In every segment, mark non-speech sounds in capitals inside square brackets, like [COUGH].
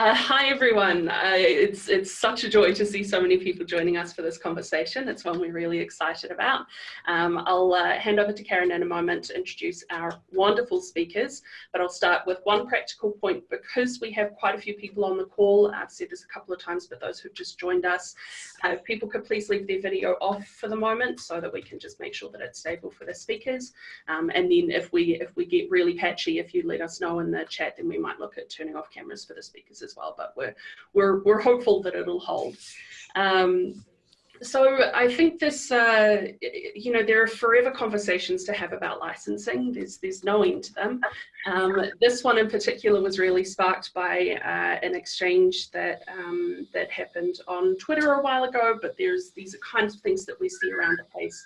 Uh, hi everyone. Uh, it's it's such a joy to see so many people joining us for this conversation. It's one we're really excited about. Um, I'll uh, hand over to Karen in a moment to introduce our wonderful speakers, but I'll start with one practical point because we have quite a few people on the call. I've said this a couple of times, but those who've just joined us, uh, if people could please leave their video off for the moment so that we can just make sure that it's stable for the speakers. Um, and then if we if we get really patchy, if you let us know in the chat, then we might look at turning off cameras for the speakers as well, but we're, we're, we're hopeful that it'll hold. Um, so I think this, uh, you know, there are forever conversations to have about licensing. There's there's no end to them. Um, this one in particular was really sparked by uh, an exchange that um, that happened on Twitter a while ago. But there's these are kinds of things that we see around the place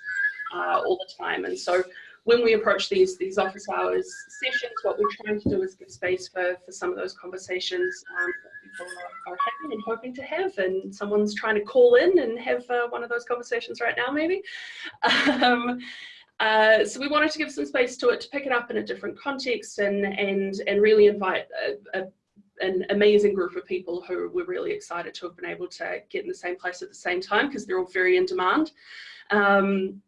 uh, all the time. And so when we approach these these office hours sessions, what we're trying to do is give space for, for some of those conversations um, that people are, having and hoping to have. And someone's trying to call in and have uh, one of those conversations right now, maybe. [LAUGHS] Um, uh, so we wanted to give some space to it to pick it up in a different context and and and really invite a, a an amazing group of people who we're really excited to have been able to get in the same place at the same time because they're all very in demand. Um,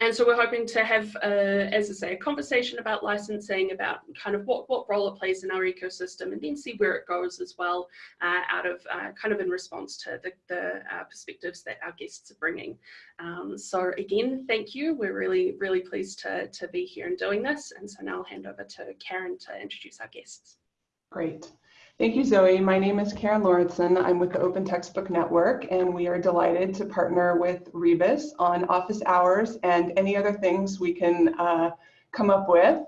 and so we're hoping to have, uh, as I say, a conversation about licensing, about kind of what, what role it plays in our ecosystem, and then see where it goes as well, uh, out of uh, kind of in response to the, the uh, perspectives that our guests are bringing. Um, so again, thank you. We're really, really pleased to, to be here and doing this. And so now I'll hand over to Karen to introduce our guests. Great. Thank you, Zoe. My name is Karen Lauritsen. I'm with the Open Textbook Network, and we are delighted to partner with Rebus on office hours and any other things we can uh, come up with.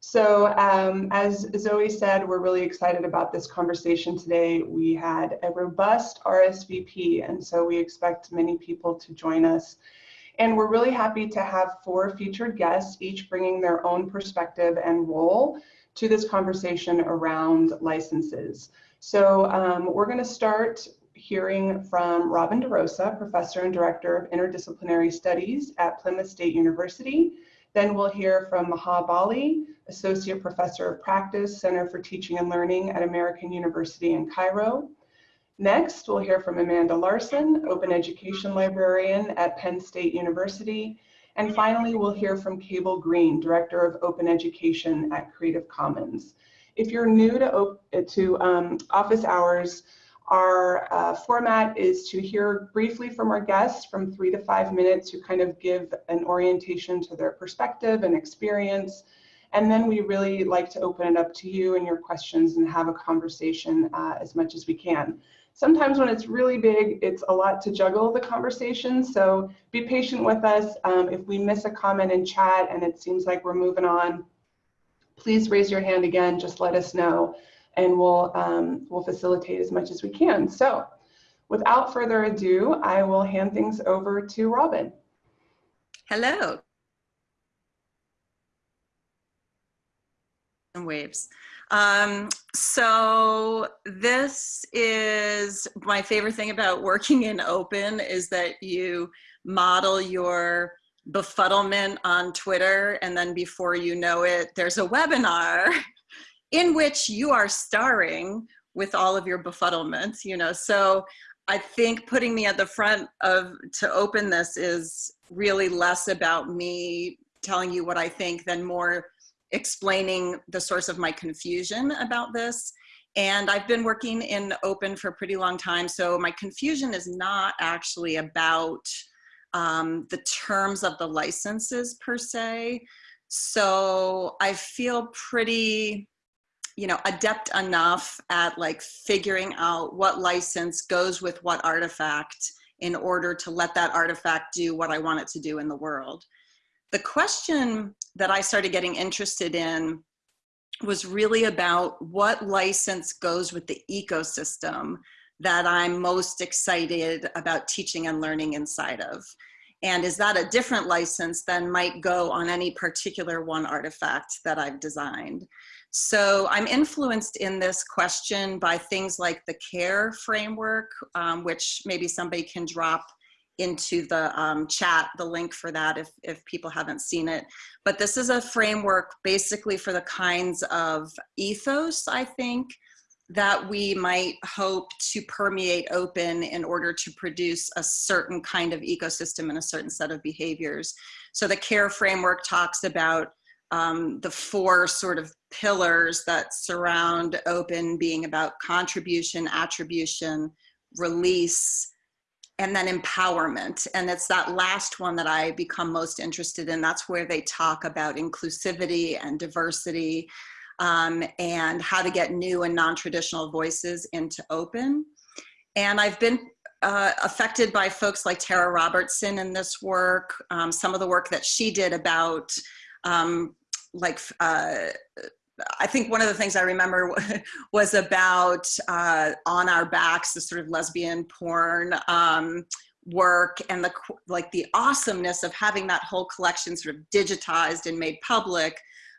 So um, as Zoe said, we're really excited about this conversation today. We had a robust RSVP, and so we expect many people to join us. And we're really happy to have four featured guests, each bringing their own perspective and role to this conversation around licenses. So um, we're going to start hearing from Robin DeRosa, Professor and Director of Interdisciplinary Studies at Plymouth State University. Then we'll hear from Maha Bali, Associate Professor of Practice, Center for Teaching and Learning at American University in Cairo. Next, we'll hear from Amanda Larson, Open Education Librarian at Penn State University. And finally, we'll hear from Cable Green, Director of Open Education at Creative Commons. If you're new to, to um, office hours, our uh, format is to hear briefly from our guests from three to five minutes who kind of give an orientation to their perspective and experience. And then we really like to open it up to you and your questions and have a conversation uh, as much as we can. Sometimes when it's really big, it's a lot to juggle the conversation. So be patient with us. Um, if we miss a comment in chat and it seems like we're moving on, please raise your hand again, just let us know and we'll, um, we'll facilitate as much as we can. So without further ado, I will hand things over to Robin. Hello. Waves. Um, so this is my favorite thing about working in open is that you model your befuddlement on Twitter and then before you know it, there's a webinar [LAUGHS] in which you are starring with all of your befuddlements, you know, so I think putting me at the front of to open this is really less about me telling you what I think than more explaining the source of my confusion about this. And I've been working in open for a pretty long time. So my confusion is not actually about um, the terms of the licenses per se. So I feel pretty, you know, adept enough at like figuring out what license goes with what artifact in order to let that artifact do what I want it to do in the world. The question that I started getting interested in was really about what license goes with the ecosystem that I'm most excited about teaching and learning inside of. And is that a different license than might go on any particular one artifact that I've designed? So I'm influenced in this question by things like the CARE framework, um, which maybe somebody can drop into the um, chat, the link for that if, if people haven't seen it. But this is a framework basically for the kinds of ethos, I think, that we might hope to permeate open in order to produce a certain kind of ecosystem and a certain set of behaviors. So the CARE framework talks about um, the four sort of pillars that surround open being about contribution, attribution, release, and then empowerment. And it's that last one that I become most interested in. That's where they talk about inclusivity and diversity um, and how to get new and non-traditional voices into open. And I've been uh, affected by folks like Tara Robertson in this work, um, some of the work that she did about um, like, uh, I think one of the things I remember [LAUGHS] was about uh, On Our Backs, the sort of lesbian porn um, work and the like the awesomeness of having that whole collection sort of digitized and made public,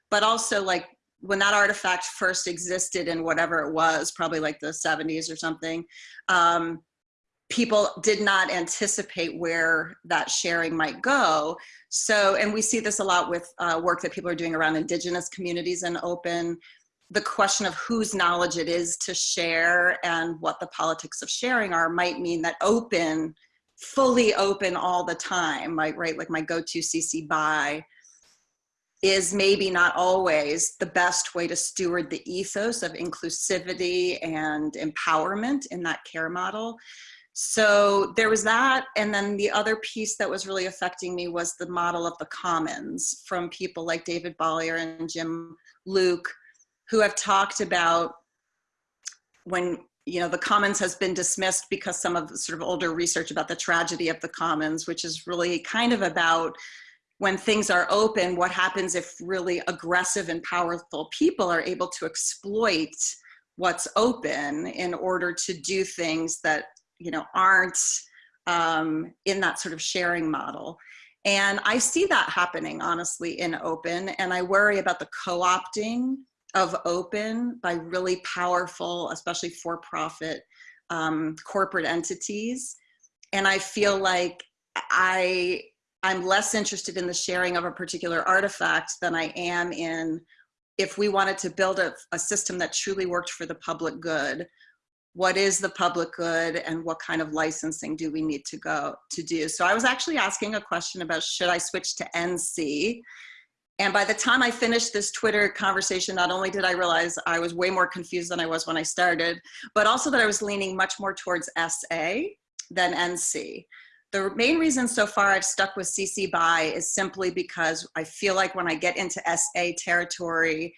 but also like when that artifact first existed in whatever it was, probably like the 70s or something, um, people did not anticipate where that sharing might go. So, and we see this a lot with uh, work that people are doing around indigenous communities and open, the question of whose knowledge it is to share and what the politics of sharing are might mean that open, fully open all the time, like, right, like my go-to CC BY, is maybe not always the best way to steward the ethos of inclusivity and empowerment in that care model. So there was that. And then the other piece that was really affecting me was the model of the commons from people like David Bollier and Jim Luke, who have talked about when you know the commons has been dismissed because some of the sort of older research about the tragedy of the commons which is really kind of about when things are open, what happens if really aggressive and powerful people are able to exploit what's open in order to do things that you know aren't um, in that sort of sharing model. And I see that happening honestly in open and I worry about the co-opting of open by really powerful, especially for-profit um, corporate entities. And I feel like I I'm less interested in the sharing of a particular artifact than I am in if we wanted to build a, a system that truly worked for the public good, what is the public good and what kind of licensing do we need to go to do? So I was actually asking a question about should I switch to NC? And by the time I finished this Twitter conversation, not only did I realize I was way more confused than I was when I started, but also that I was leaning much more towards SA than NC. The main reason so far I've stuck with CC BY is simply because I feel like when I get into SA territory,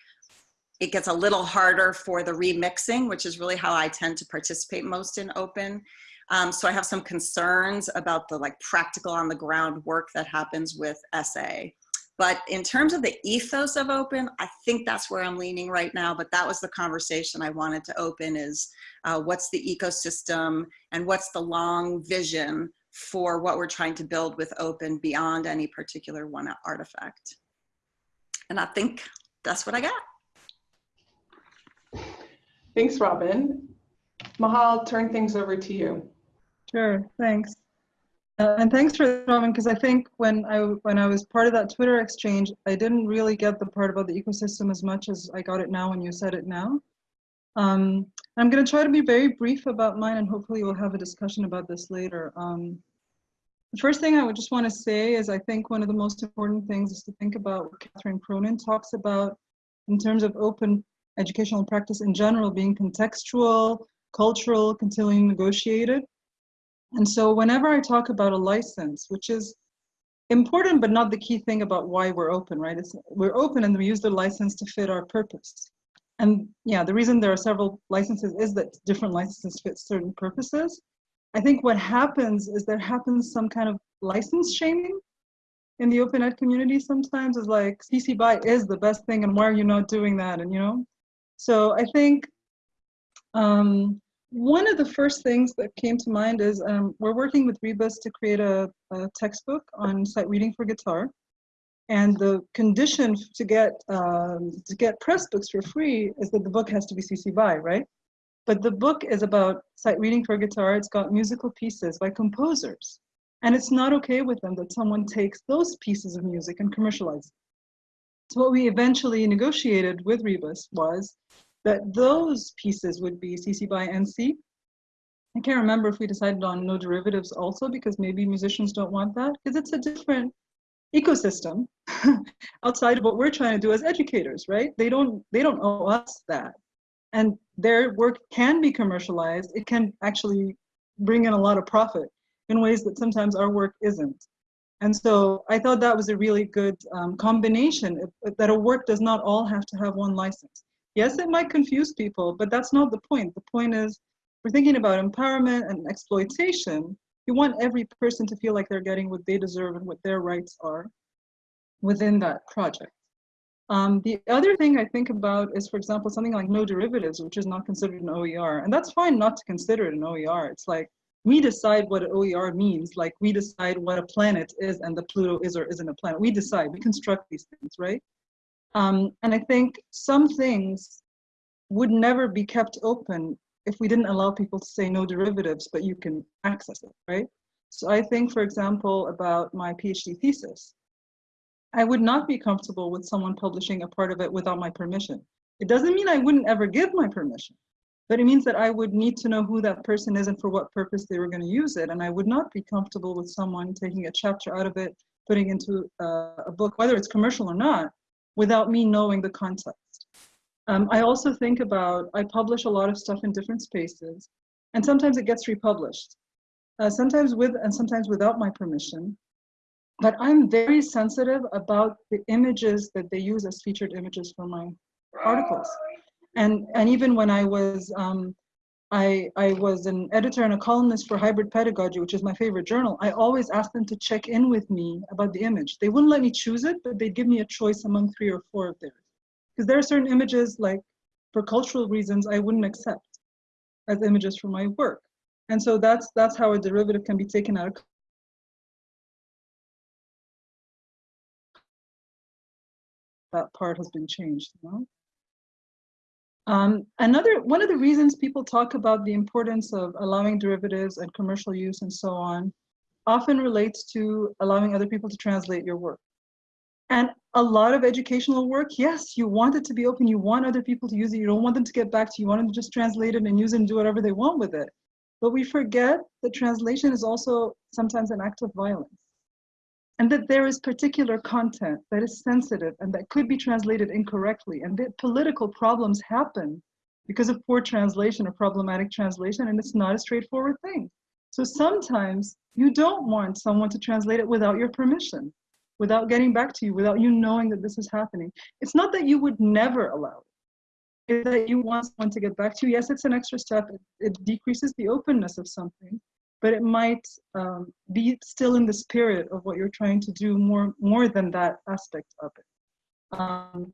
it gets a little harder for the remixing, which is really how I tend to participate most in open. Um, so I have some concerns about the like practical on the ground work that happens with SA. But in terms of the ethos of open, I think that's where I'm leaning right now. But that was the conversation I wanted to open is uh, what's the ecosystem and what's the long vision for what we're trying to build with open beyond any particular one artifact. And I think that's what I got. Thanks, Robin. Mahal, turn things over to you. Sure, thanks. Uh, and thanks for Robin, because I think when I when I was part of that Twitter exchange, I didn't really get the part about the ecosystem as much as I got it now when you said it now. Um, I'm going to try to be very brief about mine, and hopefully we'll have a discussion about this later. Um, the first thing I would just want to say is I think one of the most important things is to think about what Catherine Cronin talks about in terms of open educational practice in general being contextual, cultural, continually negotiated. And so whenever I talk about a license, which is important but not the key thing about why we're open, right? It's, we're open and we use the license to fit our purpose. And yeah, the reason there are several licenses is that different licenses fit certain purposes. I think what happens is there happens some kind of license shaming in the open ed community sometimes is like CC BY is the best thing and why are you not doing that? And you know, so I think um, one of the first things that came to mind is um, we're working with Rebus to create a, a textbook on sight reading for guitar. And the condition to get um, to get Pressbooks for free is that the book has to be CC BY, right? But the book is about sight reading for guitar. It's got musical pieces by composers. And it's not okay with them that someone takes those pieces of music and commercializes. So what we eventually negotiated with Rebus was that those pieces would be CC by NC. I can't remember if we decided on no derivatives also because maybe musicians don't want that because it's a different ecosystem [LAUGHS] outside of what we're trying to do as educators, right? They don't they don't owe us that. And their work can be commercialized. It can actually bring in a lot of profit in ways that sometimes our work isn't. And so I thought that was a really good um, combination that a work does not all have to have one license. Yes, it might confuse people, but that's not the point. The point is we're thinking about empowerment and exploitation. You want every person to feel like they're getting what they deserve and what their rights are within that project. Um, the other thing I think about is, for example, something like no derivatives, which is not considered an OER. And that's fine not to consider it an OER. It's like we decide what OER means, like we decide what a planet is and the Pluto is or isn't a planet. We decide, we construct these things, right? Um, and I think some things would never be kept open if we didn't allow people to say no derivatives, but you can access it, right? So I think, for example, about my PhD thesis, I would not be comfortable with someone publishing a part of it without my permission. It doesn't mean I wouldn't ever give my permission, but it means that I would need to know who that person is and for what purpose they were going to use it. And I would not be comfortable with someone taking a chapter out of it, putting into uh, a book, whether it's commercial or not, without me knowing the context. Um, I also think about, I publish a lot of stuff in different spaces, and sometimes it gets republished, uh, sometimes with and sometimes without my permission. But I'm very sensitive about the images that they use as featured images for my articles. And, and even when I was, um, I, I was an editor and a columnist for Hybrid Pedagogy, which is my favorite journal, I always asked them to check in with me about the image. They wouldn't let me choose it, but they'd give me a choice among three or four of theirs. Because there are certain images, like for cultural reasons, I wouldn't accept as images for my work. And so that's that's how a derivative can be taken out of that part has been changed. You know? Um, another one of the reasons people talk about the importance of allowing derivatives and commercial use and so on often relates to allowing other people to translate your work. And a lot of educational work, yes, you want it to be open, you want other people to use it, you don't want them to get back to you, you want them to just translate it and use it and do whatever they want with it. But we forget that translation is also sometimes an act of violence. And that there is particular content that is sensitive and that could be translated incorrectly, and that political problems happen because of poor translation or problematic translation, and it's not a straightforward thing. So sometimes you don't want someone to translate it without your permission without getting back to you, without you knowing that this is happening. It's not that you would never allow it. It's that you want someone to get back to you. Yes, it's an extra step. It, it decreases the openness of something, but it might um, be still in the spirit of what you're trying to do more, more than that aspect of it. Um,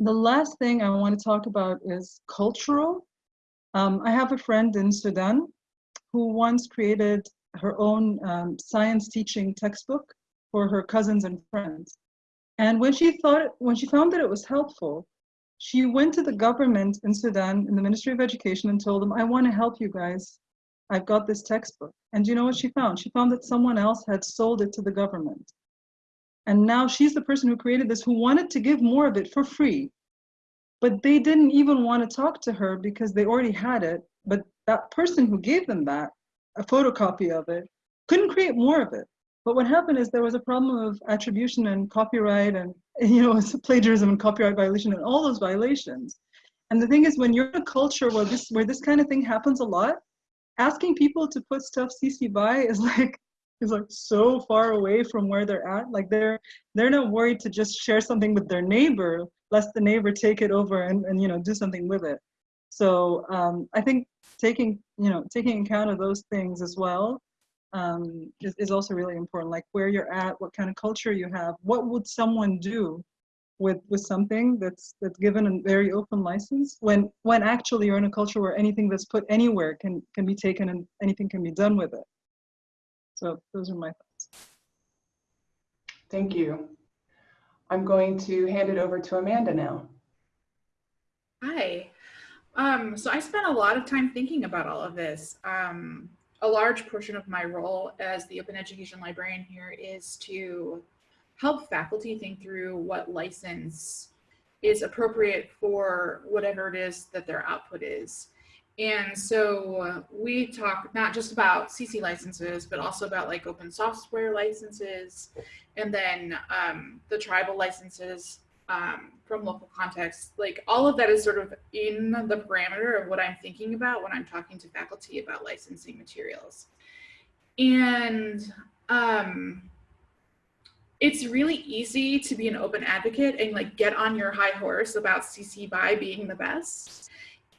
the last thing I want to talk about is cultural. Um, I have a friend in Sudan who once created her own um, science teaching textbook for her cousins and friends. And when she thought, when she found that it was helpful, she went to the government in Sudan, in the Ministry of Education, and told them, I want to help you guys. I've got this textbook. And you know what she found? She found that someone else had sold it to the government. And now she's the person who created this, who wanted to give more of it for free. But they didn't even want to talk to her because they already had it. But that person who gave them that, a photocopy of it, couldn't create more of it. But what happened is there was a problem of attribution and copyright and, [LAUGHS] you know, [LAUGHS] plagiarism and copyright violation and all those violations. And the thing is, when you're in a culture where this, where this kind of thing happens a lot, asking people to put stuff CC by is like, is like so far away from where they're at. Like they're, they're not worried to just share something with their neighbor, lest the neighbor take it over and, and you know, do something with it. So um, I think taking, you know, taking account of those things as well um, is, is also really important. Like where you're at, what kind of culture you have, what would someone do with with something that's that's given a very open license when when actually you're in a culture where anything that's put anywhere can can be taken and anything can be done with it. So those are my thoughts. Thank you. I'm going to hand it over to Amanda now. Hi. Um, so I spent a lot of time thinking about all of this. Um, a large portion of my role as the open education librarian here is to help faculty think through what license is appropriate for whatever it is that their output is. And so uh, we talk not just about CC licenses, but also about like open software licenses, and then um, the tribal licenses um, from local context. Like all of that is sort of in the parameter of what I'm thinking about when I'm talking to faculty about licensing materials. And um, it's really easy to be an open advocate and like get on your high horse about CC BY being the best.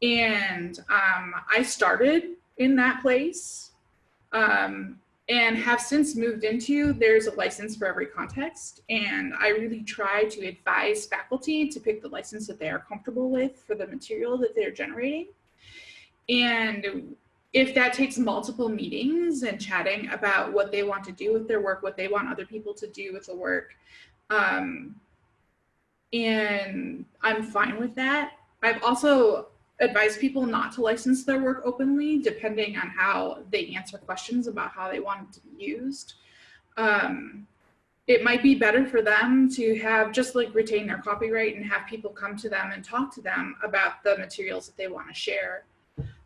And um, I started in that place um, and have since moved into there's a license for every context. And I really try to advise faculty to pick the license that they are comfortable with for the material that they're generating. And if that takes multiple meetings and chatting about what they want to do with their work, what they want other people to do with the work, um, and I'm fine with that. I've also advised people not to license their work openly, depending on how they answer questions about how they want it to be used. Um, it might be better for them to have just like retain their copyright and have people come to them and talk to them about the materials that they want to share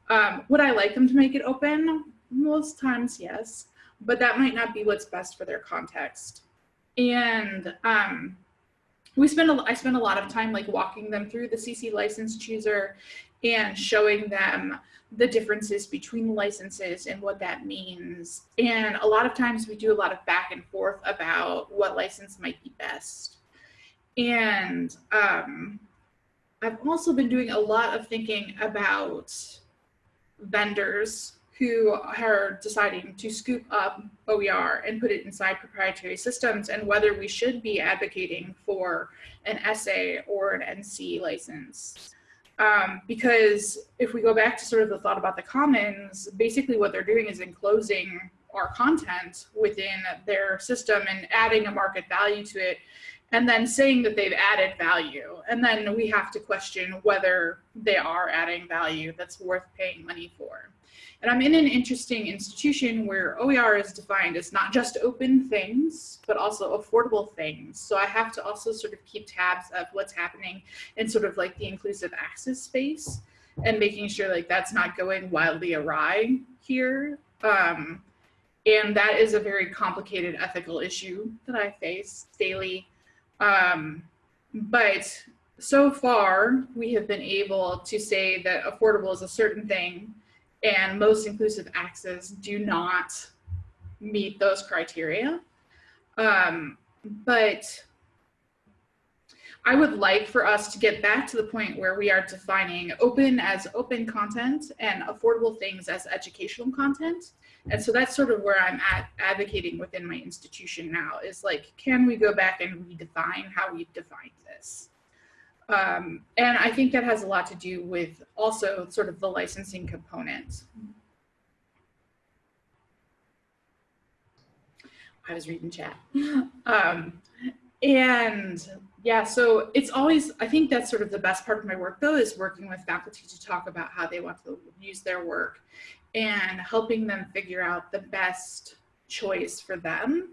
um, would I like them to make it open? Most times, yes, but that might not be what's best for their context. And um, we spend a, I spend a lot of time like walking them through the CC license chooser and showing them the differences between the licenses and what that means. And a lot of times we do a lot of back and forth about what license might be best. And um, I've also been doing a lot of thinking about vendors who are deciding to scoop up OER and put it inside proprietary systems and whether we should be advocating for an SA or an NC license. Um, because if we go back to sort of the thought about the commons, basically what they're doing is enclosing our content within their system and adding a market value to it and then saying that they've added value. And then we have to question whether they are adding value that's worth paying money for. And I'm in an interesting institution where OER is defined as not just open things, but also affordable things. So I have to also sort of keep tabs of what's happening in sort of like the inclusive access space and making sure like that's not going wildly awry here. Um, and that is a very complicated ethical issue that I face daily. Um, but so far, we have been able to say that affordable is a certain thing and most inclusive access do not meet those criteria. Um, but I would like for us to get back to the point where we are defining open as open content and affordable things as educational content and so that's sort of where I'm at advocating within my institution now is like, can we go back and redefine how we've defined this? Um, and I think that has a lot to do with also sort of the licensing component. I was reading chat. [LAUGHS] Um, and yeah, so it's always, I think that's sort of the best part of my work though, is working with faculty to talk about how they want to use their work and helping them figure out the best choice for them.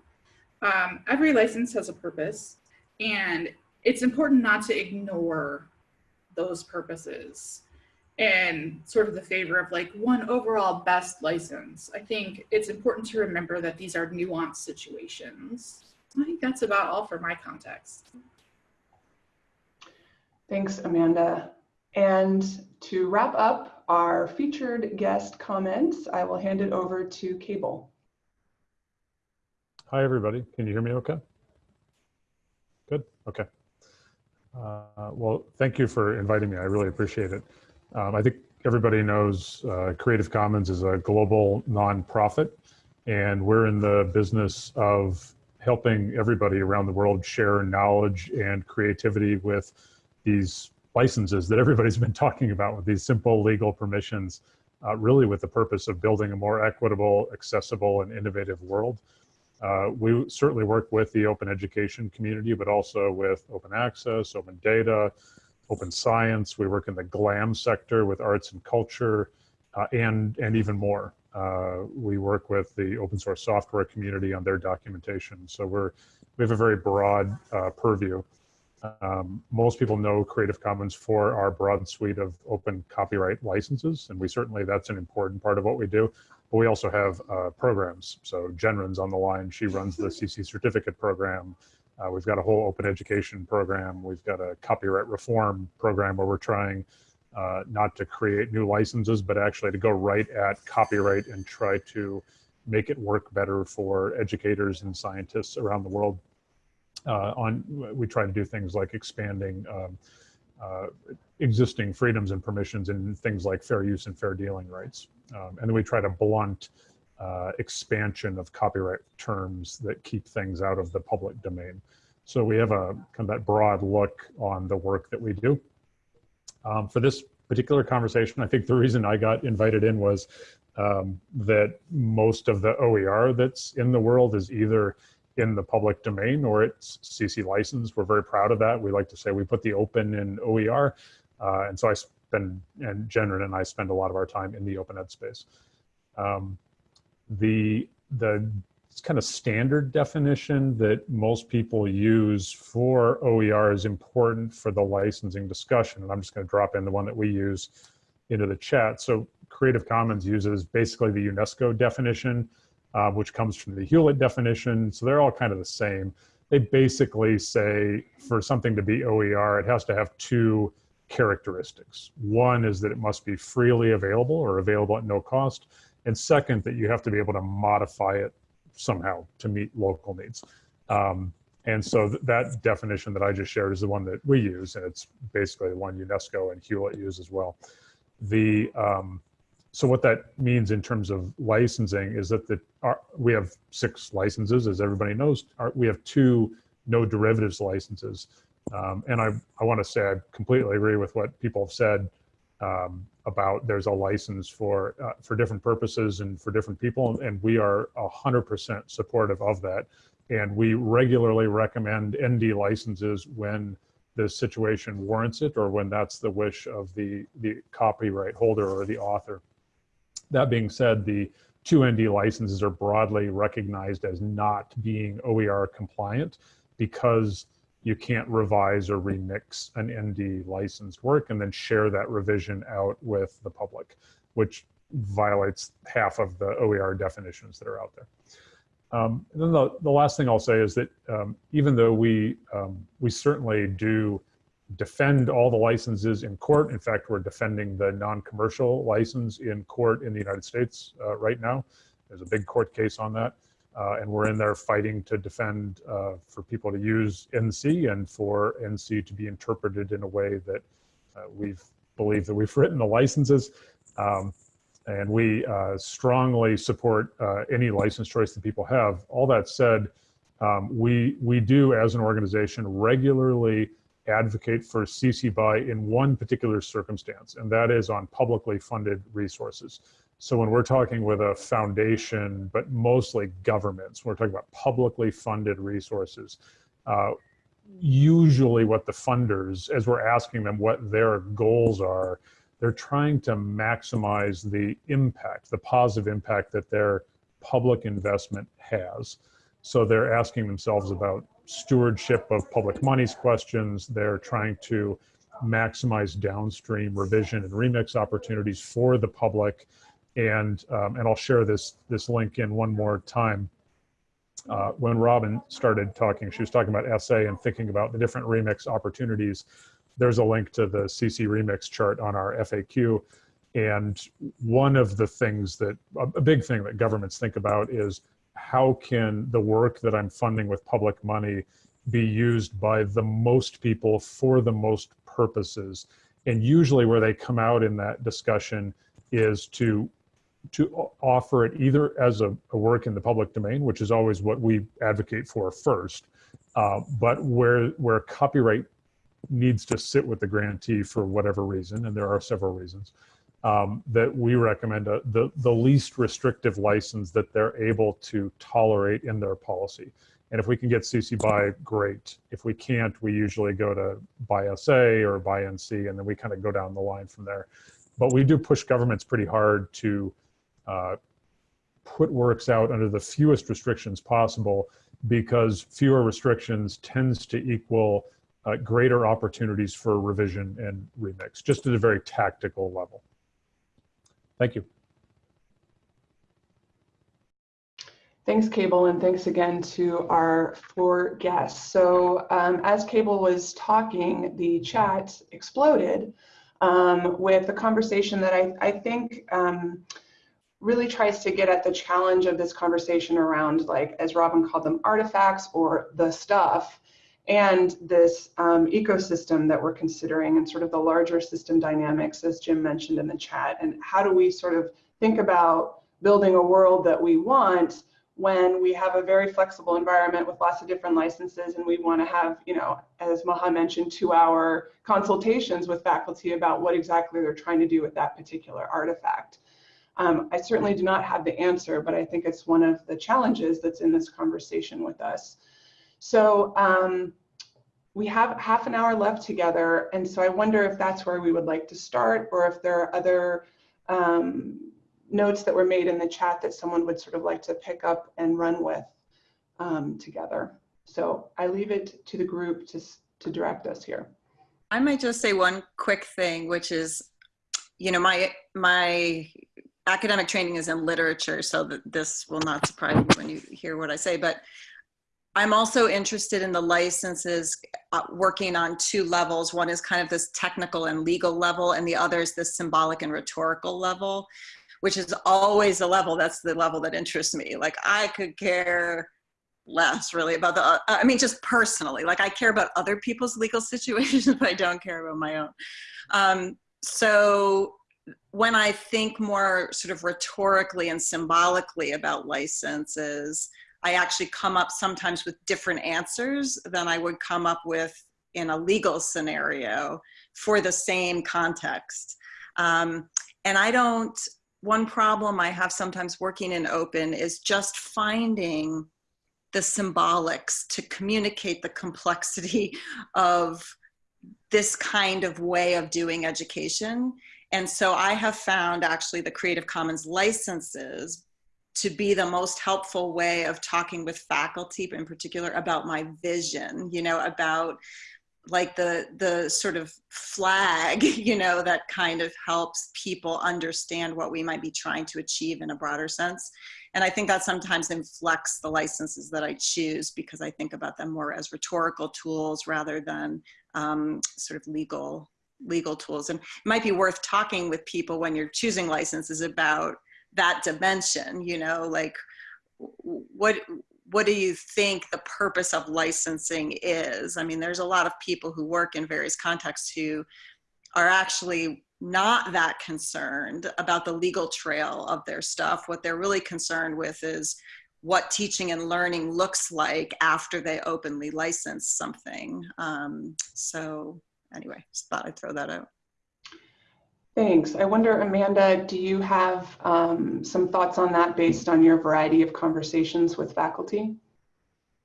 Um, every license has a purpose and it's important not to ignore those purposes and sort of the favor of like one overall best license. I think it's important to remember that these are nuanced situations. I think that's about all for my context. Thanks, Amanda. And to wrap up our featured guest comments, I will hand it over to Cable. Hi, everybody. Can you hear me okay? Good, okay. Uh, well, thank you for inviting me. I really appreciate it. Um, I think everybody knows uh, Creative Commons is a global nonprofit, and we're in the business of helping everybody around the world share knowledge and creativity with these licenses that everybody's [LAUGHS] been talking about with these simple legal permissions, uh, really with the purpose of building a more equitable, accessible, and innovative world. Uh, we certainly work with the open education community, but also with open access, open data, open science. We work in the GLAM sector with arts and culture, uh, and, and even more. Uh, we work with the open source software community on their documentation. So we're, we have a very broad uh, purview. Um, most people know Creative Commons for our broad suite of open copyright licenses, and we certainly, that's an important part of what we do. But we also have uh, programs. So Jennryn's on the line. She runs the CC certificate program. Uh, we've got a whole open education program. We've got a copyright reform program where we're trying uh, not to create new licenses, but actually to go right at copyright and try to make it work better for educators and scientists around the world. Uh, on we try to do things like expanding um, uh, existing freedoms and permissions and things like fair use and fair dealing rights. Um, and then we try to blunt uh, expansion of copyright terms that keep things out of the public domain. So we have a kind of that broad look on the work that we do. Um, for this particular conversation, I think the reason I got invited in was um, that most of the OER that's in the world is either in the public domain or it's CC licensed. We're very proud of that. We like to say we put the open in OER. Uh, and so I spend, and Jennryn and I spend a lot of our time in the open ed space. Um, the, the kind of standard definition that most people use for OER is important for the licensing discussion. And I'm just gonna drop in the one that we use into the chat. So Creative Commons uses basically the UNESCO definition uh, which comes from the Hewlett definition. So they're all kind of the same. They basically say for something to be OER, it has to have two characteristics. One is that it must be freely available or available at no cost. And second, that you have to be able to modify it somehow to meet local needs. Um, and so th that definition that I just shared is the one that we use, and it's basically the one UNESCO and Hewlett use as well. The um, so what that means in terms of licensing is that the our, we have six licenses, as everybody knows. Our, we have two no derivatives licenses, um, and I I want to say I completely agree with what people have said um, about there's a license for uh, for different purposes and for different people, and we are hundred percent supportive of that, and we regularly recommend ND licenses when the situation warrants it or when that's the wish of the the copyright holder or the author. That being said, the two ND licenses are broadly recognized as not being OER compliant because you can't revise or remix an ND licensed work and then share that revision out with the public, which violates half of the OER definitions that are out there. Um, and then the, the last thing I'll say is that um, even though we, um, we certainly do defend all the licenses in court. In fact, we're defending the non-commercial license in court in the United States uh, right now. There's a big court case on that. Uh, and we're in there fighting to defend uh, for people to use NC and for NC to be interpreted in a way that uh, we've believed that we've [LAUGHS] written the licenses. Um, and we uh, strongly support uh, any license choice that people have. All that said, um, we, we do as an organization regularly advocate for CC BY in one particular circumstance, and that is on publicly funded resources. So when we're talking with a foundation, but mostly governments, we're talking about publicly funded resources. Uh, usually what the funders, as we're asking them what their goals are, they're trying to maximize the impact, the positive impact that their public investment has. So they're asking themselves about stewardship of public monies questions. They're trying to maximize downstream revision and remix opportunities for the public. And, um, and I'll share this, this link in one more time. Uh, when Robin started talking, she was talking about SA and thinking about the different remix opportunities. There's a link to the CC remix chart on our FAQ. And one of the things that, a big thing that governments think about is how can the work that I'm funding with public money be used by the most people for the most purposes? And usually where they come out in that discussion is to to offer it either as a, a work in the public domain, which is always what we advocate for first, uh, but where where copyright needs to sit with the grantee for whatever reason, and there are several reasons, um, that we recommend a, the, the least restrictive license that they're able to tolerate in their policy. And if we can get CC BY, great. If we can't, we usually go to BY SA or BY NC, and then we kind of go down the line from there. But we do push governments pretty hard to uh, put works out under the fewest restrictions possible because fewer restrictions tends to equal uh, greater opportunities for revision and remix, just at a very tactical level. Thank you. Thanks, Cable, and thanks again to our four guests. So um, as Cable was talking, the chat exploded um, with a conversation that I, I think um, really tries to get at the challenge of this conversation around, like, as Robin called them, artifacts or the stuff, and this um, ecosystem that we're considering and sort of the larger system dynamics, as Jim mentioned in the chat, and how do we sort of think about building a world that we want when we have a very flexible environment with lots of different licenses and we want to have, you know, as Maha mentioned, two hour consultations with faculty about what exactly they're trying to do with that particular artifact. Um, I certainly do not have the answer, but I think it's one of the challenges that's in this conversation with us. So um, we have half an hour left together, and so I wonder if that's where we would like to start or if there are other um, notes that were made in the chat that someone would sort of like to pick up and run with um, together. So I leave it to the group to, to direct us here. I might just say one quick thing, which is, you know, my my academic training is in literature, so that this will not surprise you when you hear what I say, but I'm also interested in the licenses uh, working on two levels. One is kind of this technical and legal level, and the other is this symbolic and rhetorical level which is always the level that's the level that interests me. Like i could care less really about the uh, i mean just personally. Like i care about other people's legal [LAUGHS] situations but i don't care about my own. Um, so when i think more sort of rhetorically and symbolically about licenses i actually come up sometimes with different answers than i would come up with in a legal scenario for the same context um, and i don't one problem I have sometimes working in open is just finding the symbolics to communicate the complexity [LAUGHS] of this kind of way of doing education. And so I have found actually the Creative Commons licenses to be the most helpful way of talking with faculty in particular about my vision, you know, about like the the sort of flag [LAUGHS] you know that kind of helps people understand what we might be trying to achieve in a broader sense. And i think that sometimes inflects the licenses that i choose because i think about them more as rhetorical tools rather than um, sort of legal legal tools. And it might be worth talking with people when you're choosing licenses about that dimension you know like what what do you think the purpose of licensing is? I mean, there's a lot of people who work in various contexts who are actually not that concerned about the legal trail of their stuff. What they're really concerned with is what teaching and learning looks like after they openly license something. Um, so anyway, just thought I'd throw that out. Thanks. I wonder, Amanda, do you have um, some thoughts on that based on your variety of conversations with faculty?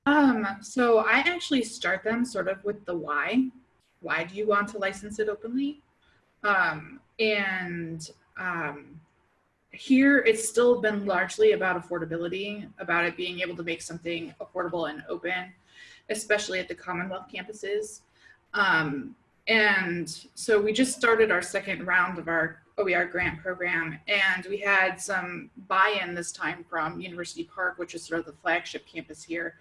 Um, so I actually start them sort of with the why. Why do you want to license it openly? Um, and um, here it's still been largely about affordability, about it being able to make something affordable and open, especially at the Commonwealth campuses. Um, and so we just started our second round of our OER grant program and we had some buy-in this time from University Park, which is sort of the flagship campus here.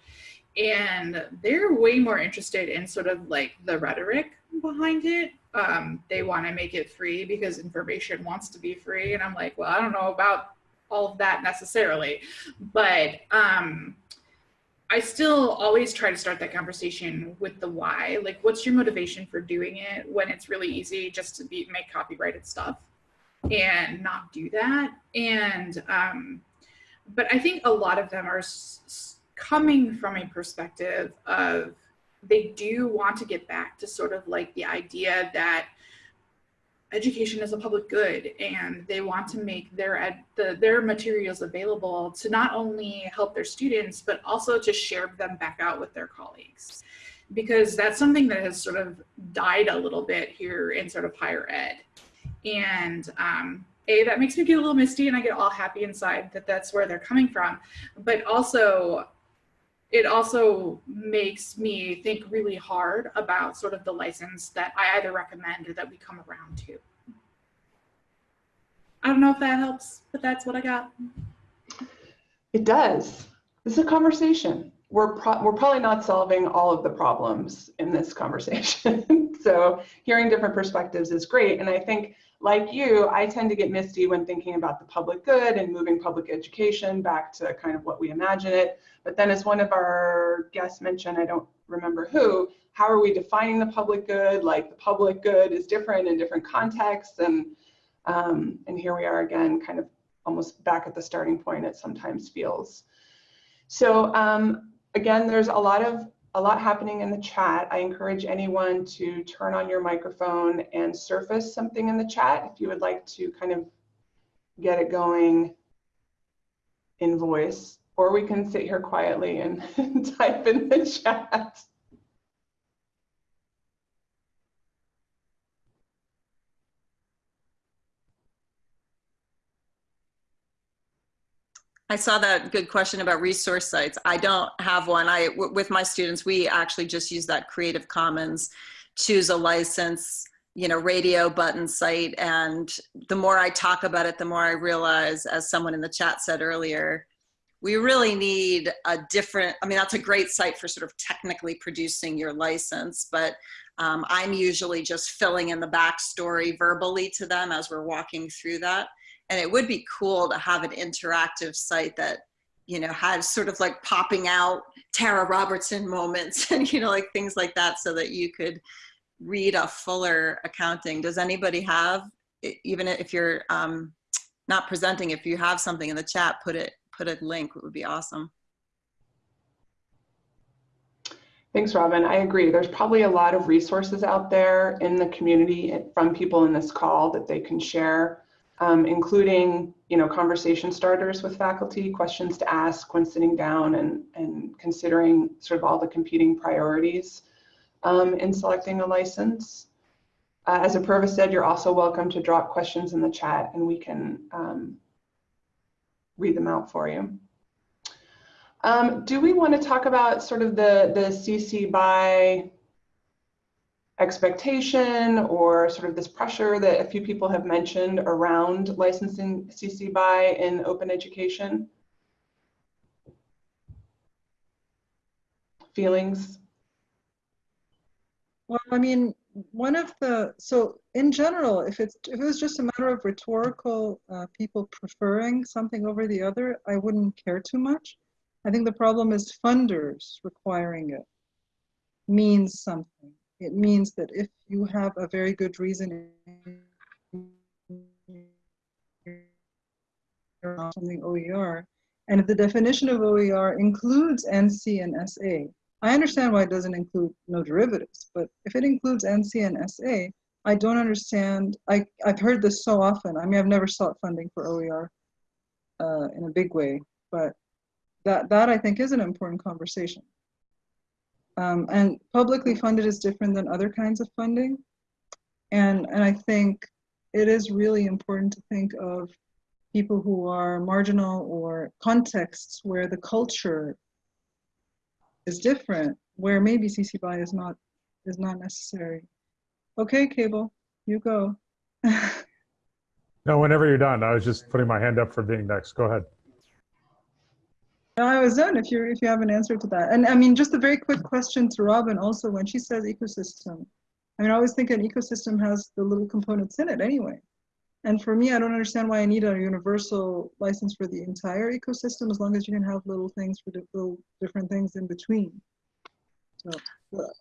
And they're way more interested in sort of like the rhetoric behind it. Um, they want to make it free because information wants to be free. And I'm like, well, I don't know about all of that necessarily, but um, I still always try to start that conversation with the why. Like, what's your motivation for doing it when it's really easy just to be make copyrighted stuff and not do that? And um, but I think a lot of them are coming from a perspective of they do want to get back to sort of like the idea that education is a public good and they want to make their ed, the, their materials available to not only help their students but also to share them back out with their colleagues. Because that's something that has sort of died a little bit here in sort of higher ed. And um, a that makes me get a little misty and i get all happy inside that that's where they're coming from. But also it also makes me think really hard about sort of the license that I either recommend or that we come around to. I don't know if that helps, but that's what I got. It does. This is a conversation. We're, pro- we're probably not solving all of the problems in this conversation. [LAUGHS] so hearing different perspectives is great. And I think like you, I tend to get misty when thinking about the public good and moving public education back to kind of what we imagine it. But then as one of our guests mentioned, I don't remember who, how are we defining the public good? Like the public good is different in different contexts. And, um, and here we are again, kind of almost back at the starting point it sometimes feels. So um, again, there's a lot of a lot happening in the chat. I encourage anyone to turn on your microphone and surface something in the chat if you would like to kind of get it going in voice, or we can sit here quietly and [LAUGHS] type in the chat. I saw that good question about resource sites. I don't have one. I, with my students, we actually just use that Creative Commons, choose a license, you know, radio button site. And the more I talk about it, the more I realize, as someone in the chat said earlier, we really need a different, I mean, that's a great site for sort of technically producing your license, but um, I'm usually just filling in the backstory verbally to them as we're walking through that and it would be cool to have an interactive site that you know has sort of like popping out tara robertson moments [LAUGHS] and you know like things like that so that you could read a fuller accounting does anybody have even if you're um, not presenting if you have something in the chat put it put a link it would be awesome Thanks, Robin. I agree. There's probably a lot of resources out there in the community from people in this call that they can share um, including you know conversation starters with faculty, questions to ask when sitting down and, and considering sort of all the competing priorities um, in selecting a license. Uh, as Apurva said, you're also welcome to drop questions in the chat and we can um, read them out for you. Um, do we want to talk about sort of the, the CC BY expectation or sort of this pressure that a few people have mentioned around licensing CC BY in open education? Feelings? Well, I mean, one of the, so in general, if it's if it was just a matter of rhetorical uh, people preferring something over the other, I wouldn't care too much. I think the problem is funders requiring it means something. It means that if you have a very good reason something OER, and if the definition of OER includes NC and SA, I understand why it doesn't include no derivatives, but if it includes NC and SA, I don't understand. I, I've heard this so often. I mean, I've never sought funding for OER uh, in a big way, but that, that I think is an important conversation. Um, and publicly funded is different than other kinds of funding. And, and I think it is really important to think of people who are marginal or contexts where the culture is different, where maybe CC BY is not, is not necessary. Okay, Cable, you go. [LAUGHS] no, whenever you're done, I was just putting my hand up for being next. Go ahead. I was done if you if you have an answer to that. And I mean, just a very quick question to Robin also when she says ecosystem. I mean, I always think an ecosystem has the little components in it anyway. And for me, I don't understand why I need a universal license for the entire ecosystem as long as you can have little things for little different things in between. So,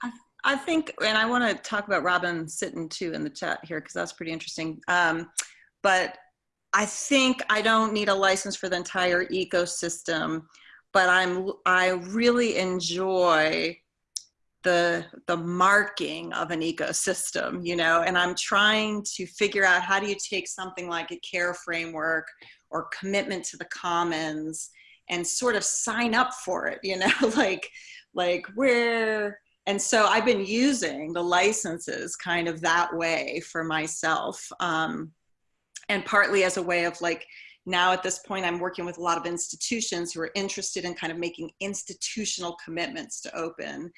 I, I think, and I want to talk about Robin sitting too in the chat here because that's pretty interesting. Um, but I think I don't need a license for the entire ecosystem but I'm I really enjoy the the marking of an ecosystem, you know, and I'm trying to figure out how do you take something like a care framework or commitment to the commons and sort of sign up for it, you know, [LAUGHS] like like where and so I've been using the licenses kind of that way for myself. Um, and partly as a way of like now at this point, I'm working with a lot of institutions who are interested in kind of making institutional commitments to open.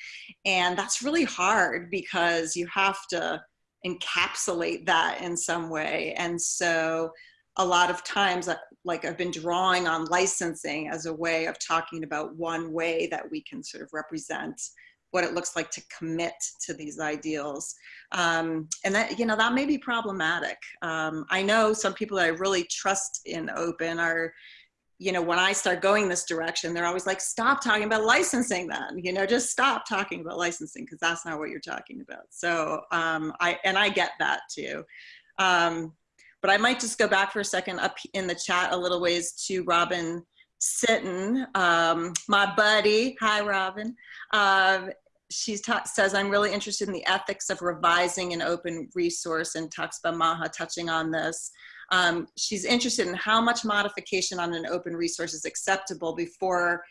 And that's really hard because you have to encapsulate that in some way. And so a lot of times, uh, like I've been drawing on licensing as a way of talking about one way that we can sort of represent what it looks like to commit to these ideals. Um, and that, you know, that may be problematic. Um, I know some people that I really trust in open are, you know, when I start going this direction, they're always like, stop talking about licensing then, you know, just stop talking about licensing because that's not what you're talking about. So um, I, and I get that too. Um, but I might just go back for a second up in the chat a little ways to Robin Sitton, um, my buddy. Hi, Robin. Uh, she says, I'm really interested in the ethics of revising an open resource and talks about Maha touching on this. Um, she's interested in how much modification on an open resource is acceptable before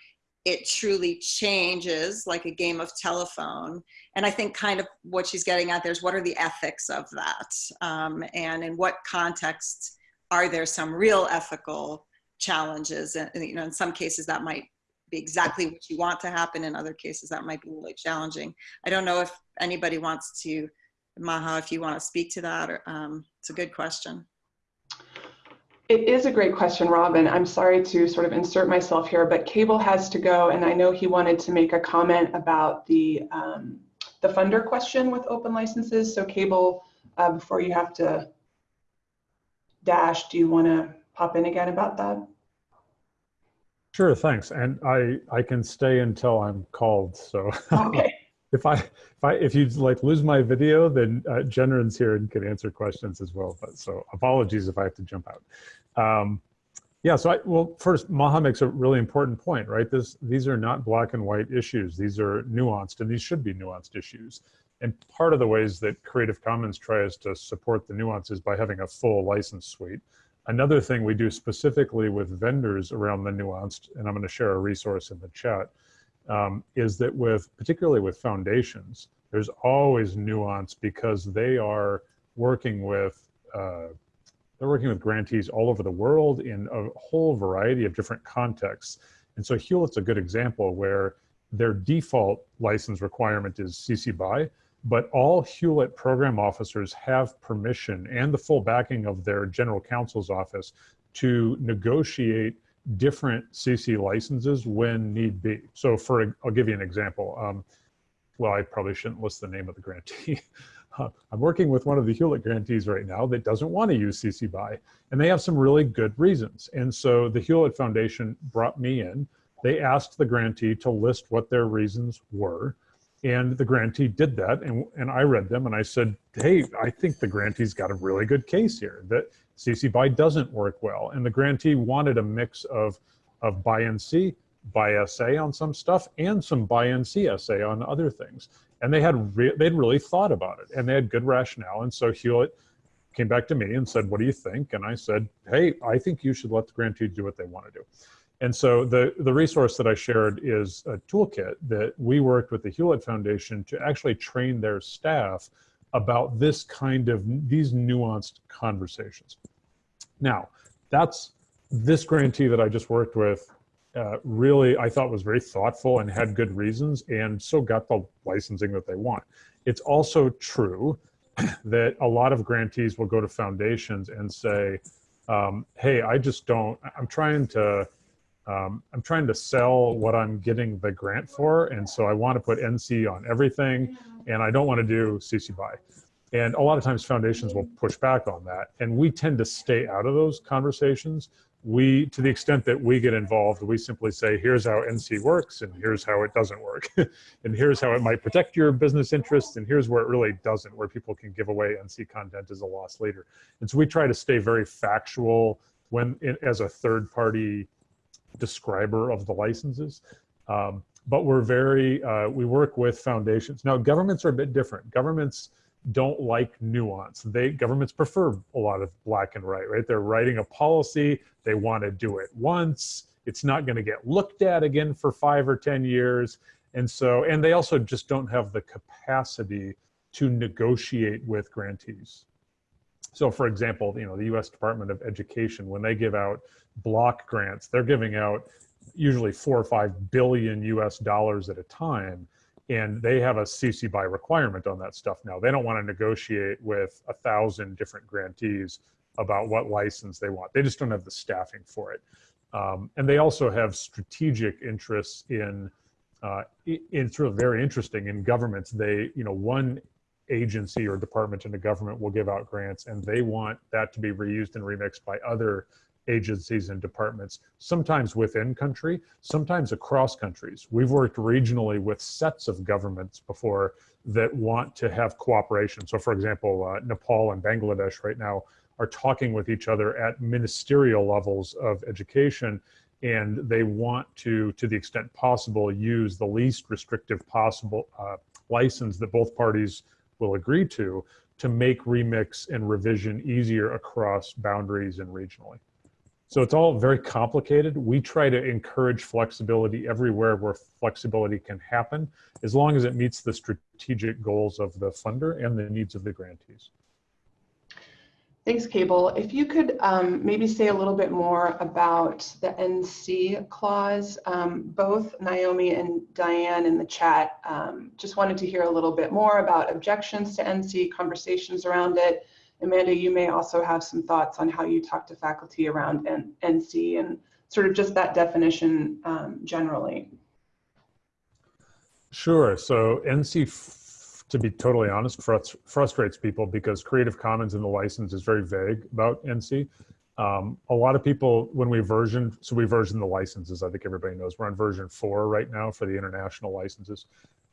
it truly changes like a game of telephone. And I think kind of what she's getting at there is what are the ethics of that? Um, and in what context are there some real ethical challenges and you know in some cases that might be exactly what you want to happen in other cases that might be really challenging i don't know if anybody wants to maha if you want to speak to that or um, it's a good question it is a great question, Robin. I'm sorry to sort of insert myself here, but Cable has to go, and I know he wanted to make a comment about the um, the funder question with open licenses. So, Cable, uh, before you have to dash, do you want to pop in again about that? Sure, thanks. And I I can stay until I'm called. So okay. [LAUGHS] if I if I if you like lose my video, then uh, Jennryn's here and can answer questions as well. But so apologies if I have to jump out. Um, yeah, so I, well, first, Maha makes a really important point, right? This, these are not black and white issues. These are nuanced, and these should be nuanced issues. And part of the ways that Creative Commons tries to support the nuances by having a full license suite. Another thing we do specifically with vendors around the nuanced, and I'm going to share a resource in the chat, um, is that with particularly with foundations, there's always nuance because they are working with uh, they're working with grantees all over the world in a whole variety of different contexts. And so Hewlett's a good example where their default license requirement is CC BY, but all Hewlett program officers have permission and the full backing of their general counsel's office to negotiate different CC licenses when need be. So for, I'll give you an example. Um, well, I probably shouldn't list the name of the grantee. [LAUGHS] uh, I'm working with one of the Hewlett grantees right now that doesn't want to use CC BY, and they have some really good reasons. And so the Hewlett Foundation brought me in. They asked the grantee to list what their reasons were. And the grantee did that, and, and I read them, and I said, hey, I think the grantee's got a really good case here, that CC BY doesn't work well. And the grantee wanted a mix of, of BY-NC, BY-SA on some stuff, and some BY-NC SA on other things. And they had re they'd really thought about it, and they had good rationale. And so Hewlett came back to me and said, what do you think? And I said, hey, I think you should let the grantee do what they want to do. And so the, the resource that I shared is a toolkit that we worked with the Hewlett Foundation to actually train their staff about this kind of, these nuanced conversations. Now, that's this grantee that I just worked with uh, really, I thought was very thoughtful and had good reasons and so got the licensing that they want. It's also true [CLEARS THROAT] that a lot of grantees will go to foundations and say, um, hey, I just don't, I'm trying to, um, I'm trying to sell what I'm getting the grant for, and so I want to put NC on everything, and I don't want to do CC BY. And a lot of times foundations will push back on that, and we tend to stay out of those conversations. We, to the extent that we get involved, we simply say, here's how NC works, and here's how it doesn't work. [LAUGHS] and here's how it might protect your business interests, and here's where it really doesn't, where people can give away NC content as a loss leader. And so we try to stay very factual when, as a third party describer of the licenses. Um, but we're very, uh, we work with foundations. Now, governments are a bit different. Governments don't like nuance. They Governments prefer a lot of black and white, right? They're writing a policy, they want to do it once. It's not going to get looked at again for five or 10 years. And so, and they also just don't have the capacity to negotiate with grantees. So for example, you know, the US Department of Education, when they give out block grants, they're giving out usually four or five billion US dollars at a time. And they have a CC by requirement on that stuff now. They don't want to negotiate with a thousand different grantees about what license they want. They just don't have the staffing for it. Um, and they also have strategic interests in, uh, it's really very interesting in governments. They, you know, one agency or department in the government will give out grants and they want that to be reused and remixed by other agencies and departments, sometimes within country, sometimes across countries. We've worked regionally with sets of governments before that want to have cooperation. So for example, uh, Nepal and Bangladesh right now are talking with each other at ministerial levels of education and they want to, to the extent possible, use the least restrictive possible uh, license that both parties will agree to, to make remix and revision easier across boundaries and regionally. So it's all very complicated. We try to encourage flexibility everywhere where flexibility can happen, as long as it meets the strategic goals of the funder and the needs of the grantees. Thanks, Cable. If you could um, maybe say a little bit more about the NC clause. Um, both Naomi and Diane in the chat um, just wanted to hear a little bit more about objections to NC, conversations around it. Amanda, you may also have some thoughts on how you talk to faculty around N NC and sort of just that definition um, generally. Sure. So NC to be totally honest, frustrates people because Creative Commons in the license is very vague about NC. Um, a lot of people, when we version, so we version the licenses, I think everybody knows, we're on version four right now for the international licenses.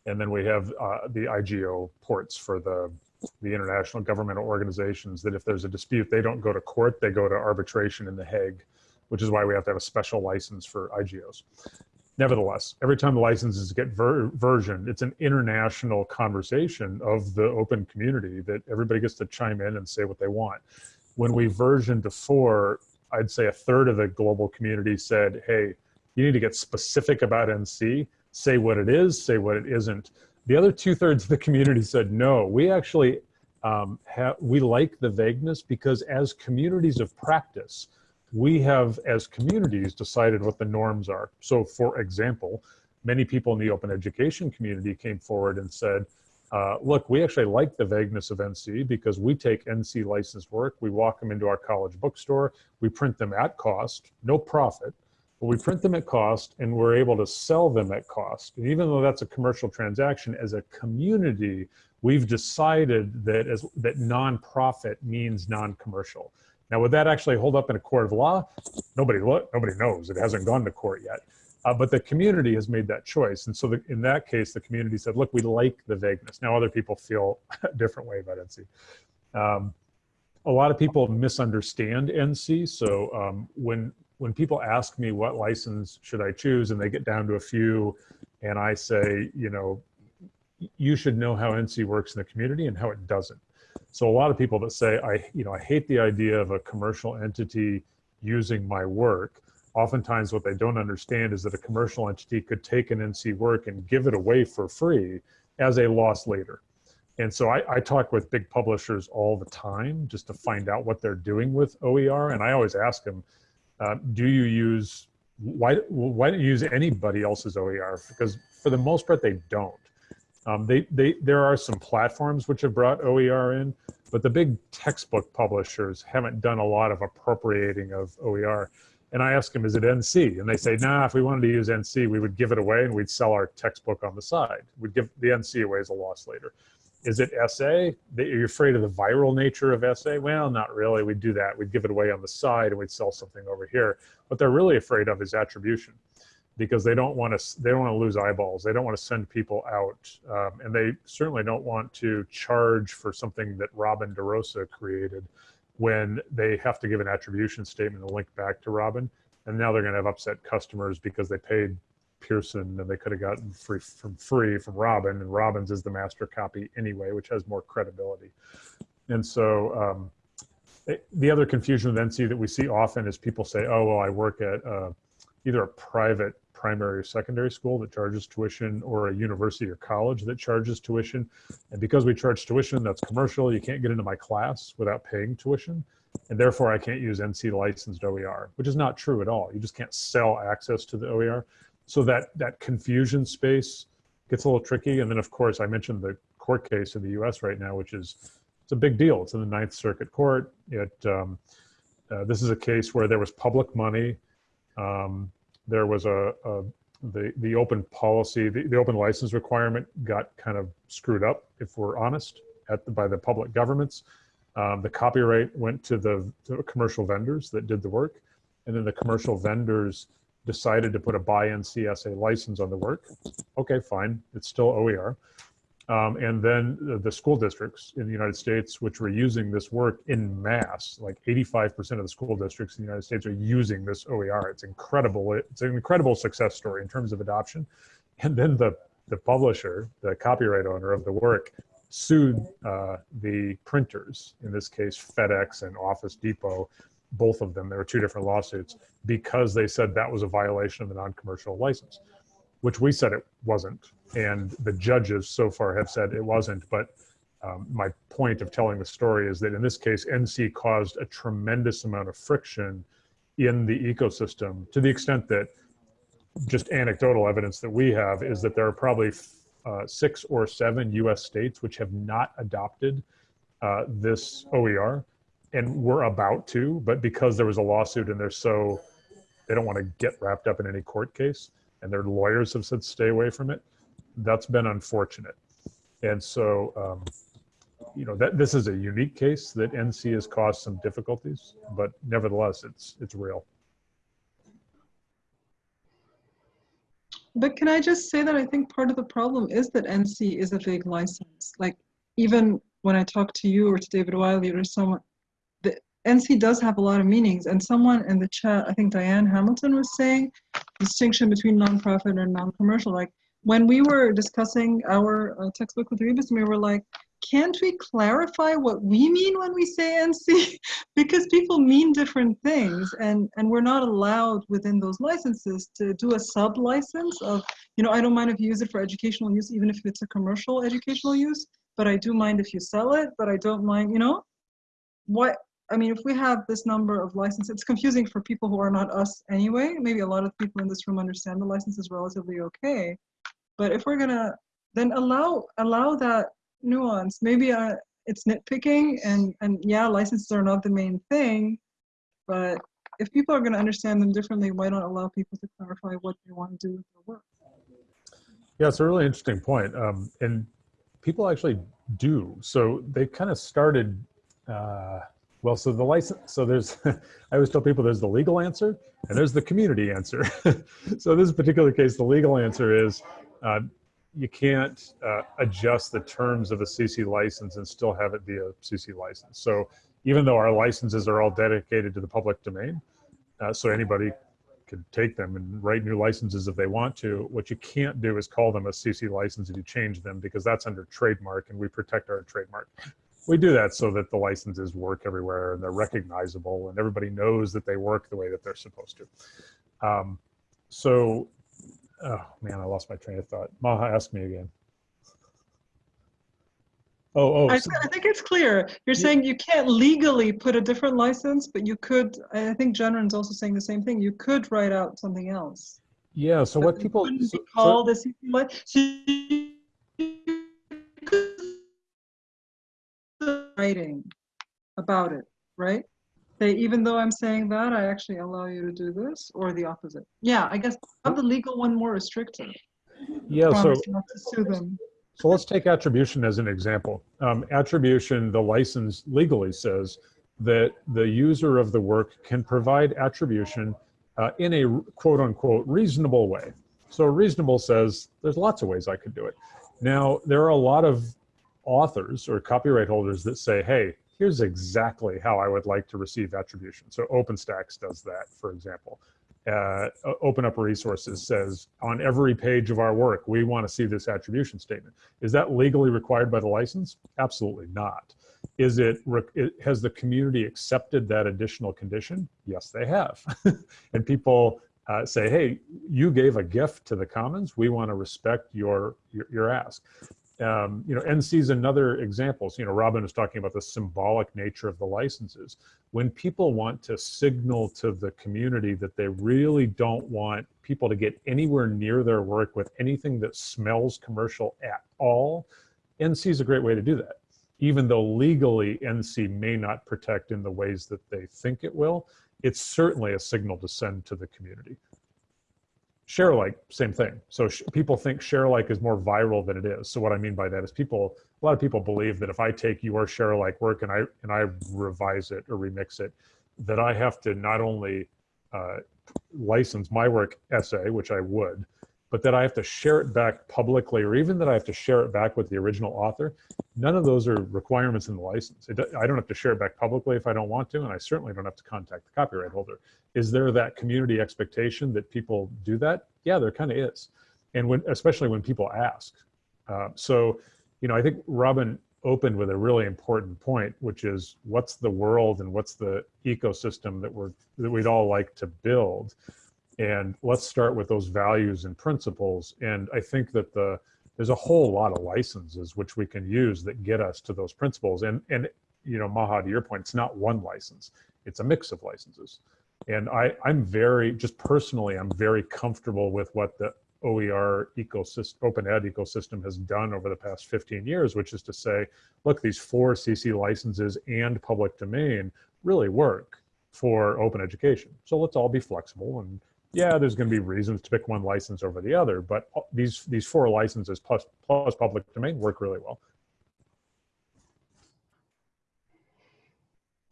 And then we have uh, the IGO ports for the, the international governmental organizations that if there's a dispute, they don't go to court, they go to arbitration in The Hague, which is why we have to have a special license for IGOs. Nevertheless, every time the licenses get ver versioned, it's an international conversation of the open community that everybody gets to chime in and say what they want. When we versioned to four, I'd say a third of the global community said, hey, you need to get specific about NC, say what it is, say what it isn't. The other two thirds of the community said, no, we actually um, we like the vagueness because as communities of practice, we have, as communities, decided what the norms are. So for example, many people in the open education community came forward and said, uh, look, we actually like the vagueness of NC because we take NC licensed work, we walk them into our college bookstore, we print them at cost, no profit, but we print them at cost and we're able to sell them at cost. And even though that's a commercial transaction, as a community, we've decided that as that nonprofit means non-commercial. Now, would that actually hold up in a court of law? Nobody, nobody knows. It hasn't gone to court yet. Uh, but the community has made that choice. And so the, in that case, the community said, look, we like the vagueness. Now other people feel [LAUGHS] a different way about NC. Um, a lot of people misunderstand NC. So um, when, when people ask me what license should I choose and they get down to a few and I say, you know, you should know how NC works in the community and how it doesn't. So a lot of people that say, I, you know, I hate the idea of a commercial entity using my work. Oftentimes what they don't understand is that a commercial entity could take an NC work and give it away for free as a loss leader. And so I, I, talk with big publishers all the time just to find out what they're doing with OER. And I always ask them, uh, do you use, why, why don't you use anybody else's OER? Because for the most part, they don't. Um, they, they, there are some platforms which have brought OER in, but the big textbook publishers haven't done a lot of appropriating of OER. And I ask them, is it NC? And they say, nah, if we wanted to use NC, we would give it away and we'd sell our textbook on the side. We'd give the NC away as a loss leader. Is it SA? Are you afraid of the viral nature of SA? Well, not really. We'd do that. We'd give it away on the side and we'd sell something over here. What they're really afraid of is attribution because they don't want to they don't want to lose eyeballs they don't want to send people out um, and they certainly don't want to charge for something that robin derosa created when they have to give an attribution statement and link back to robin and now they're going to have upset customers because they paid pearson and they could have gotten free from free from robin and robin's is the master copy anyway which has more credibility and so um, the other confusion with nc that we see often is people say oh well i work at uh, either a private primary or secondary school that charges tuition or a university or college that charges tuition. And because we charge tuition, that's commercial, you can't get into my class without paying tuition. And therefore I can't use NC licensed OER, which is not true at all. You just can't sell access to the OER. So that, that confusion space gets a little tricky. And then of course I mentioned the court case in the US right now, which is, it's a big deal. It's in the Ninth Circuit Court. It, um, uh, this is a case where there was public money. Um, there was a, a, the the open policy, the, the open license requirement got kind of screwed up, if we're honest, at the, by the public governments. Um, the copyright went to the to commercial vendors that did the work, and then the commercial vendors decided to put a BY-NC-SA license on the work. Okay, fine, it's still OER. Um, and then the, school districts in the United States, which were using this work in mass, like 85% of the school districts in the United States are using this OER. It's incredible. It's an incredible success story in terms of adoption. And then the, the publisher, the copyright owner of the work, sued uh, the printers, in this case, FedEx and Office Depot, both of them. There were two different lawsuits because they said that was a violation of the non-commercial license which we said it wasn't. And the judges so far have said it wasn't. But um, my point of telling the story is that in this case, NC caused a tremendous amount of friction in the ecosystem to the extent that just anecdotal evidence that we have is that there are probably uh, six or seven US states which have not adopted uh, this OER and we're about to, but because there was a lawsuit and they're so, they don't want to get wrapped up in any court case, and their lawyers have said stay away from it. That's been unfortunate. And so, um, you know, that this is a unique case that NC has caused some difficulties, but nevertheless, it's it's real. But can I just say that I think part of the problem is that NC is a big license. Like even when I talk to you or to David Wiley or someone, NC does have a lot of meanings. And someone in the chat, I think Diane Hamilton was saying, distinction between nonprofit and non-commercial. Like when we were discussing our uh, textbook with Rebus, we were like, can't we clarify what we mean when we say NC? [LAUGHS] because people mean different things and, and we're not allowed within those licenses to do a sub license of, you know, I don't mind if you use it for educational use, even if it's a commercial educational use, but I do mind if you sell it, but I don't mind, you know, what, I mean, if we have this number of licenses, it's confusing for people who are not us anyway. Maybe a lot of people in this room understand the license is relatively okay. But if we're gonna then allow allow that nuance, maybe uh, it's nitpicking and, and yeah, licenses are not the main thing, but if people are gonna understand them differently, why not allow people to clarify what they want to do with their work? Yeah, it's a really interesting point. Um, and people actually do. So they kind of started uh, well, so the license, so there's, [LAUGHS] I always tell people there's the legal answer and there's the community answer. [LAUGHS] so in this particular case, the legal answer is uh, you can't uh, adjust the terms of a CC license and still have it be a CC license. So even though our licenses are all dedicated to the public domain, uh, so anybody could take them and write new licenses if they want to. What you can't do is call them a CC license if you change them because that's under trademark and we protect our trademark we do that so that the licenses work everywhere and they're recognizable and everybody knows that they work the way that they're supposed to. Um, so, oh man, I lost my train of thought. Maha, ask me again. Oh, oh. I, I think it's clear. You're saying you can't legally put a different license, but you could, I think Jennryn's also saying the same thing. You could write out something else. Yeah, so what people- so, call so, the so about it, right? They, even though I'm saying that, I actually allow you to do this, or the opposite. Yeah, I guess have the legal one more restrictive. Yeah, so so let's take attribution as an example. Um, attribution, the license legally says that the user of the work can provide attribution uh, in a quote unquote reasonable way. So reasonable says there's lots of ways I could do it. Now, there are a lot of authors or copyright holders that say, hey, here's exactly how I would like to receive attribution. So OpenStax does that, for example. Uh, Open Up Resources says on every page of our work, we want to see this attribution statement. Is that legally required by the license? Absolutely not. Is it, has the community accepted that additional condition? Yes, they have. [LAUGHS] and people uh, say, hey, you gave a gift to the commons. We want to respect your, your, your ask. Um, you know, NC is another example. So, you know, Robin was talking about the symbolic nature of the licenses. When people want to signal to the community that they really don't want people to get anywhere near their work with anything that smells commercial at all, NC is a great way to do that. Even though legally NC may not protect in the ways that they think it will, it's certainly a signal to send to the community. Share alike, same thing. So people think share alike is more viral than it is. So what I mean by that is people, a lot of people believe that if I take your share alike work and I and I revise it or remix it, that I have to not only uh, license my work SA, which I would, but that I have to share it back publicly, or even that I have to share it back with the original author. None of those are requirements in the license. It, I don't have to share it back publicly if I don't want to, and I certainly don't have to contact the copyright holder. Is there that community expectation that people do that? Yeah, there kind of is, and when especially when people ask. Uh, so, you know, I think Robin opened with a really important point, which is what's the world and what's the ecosystem that we're that we'd all like to build and let's start with those values and principles. And i think that the there's a whole lot of licenses which we can use that get us to those principles. And and you know maha to your point it's not one license it's a mix of licenses. And i i'm very just personally i'm very comfortable with what the OER ecosystem, open ed ecosystem has done over the past 15 years, which is to say, look, these four CC licenses and public domain really work for open education. So let's all be flexible and yeah, there's going to be reasons to pick one license over the other, but these these four licenses plus plus public domain work really well.